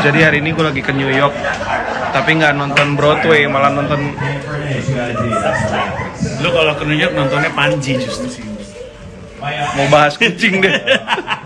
Jadi hari ini gue lagi ke New York, tapi nggak nonton Broadway, malah nonton Lu kalau ke New York nontonnya Panji justru sih. mau bahas kucing deh.